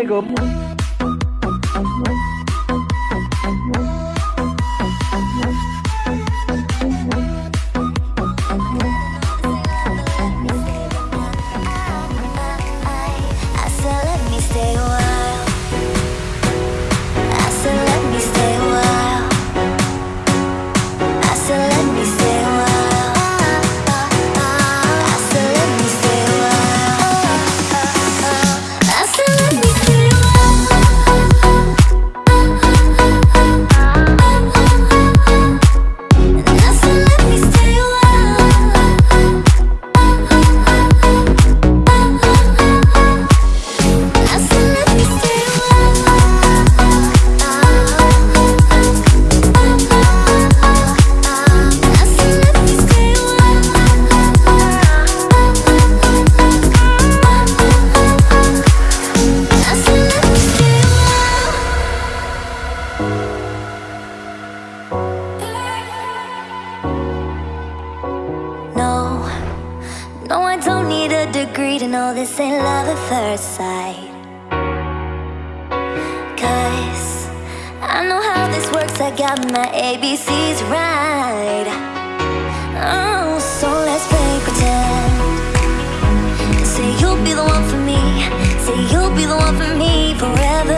Assalamualaikum. I your side. Cause I know how this works, I got my ABCs right. Oh, so let's play pretend. Say you'll be the one for me. Say you'll be the one for me forever.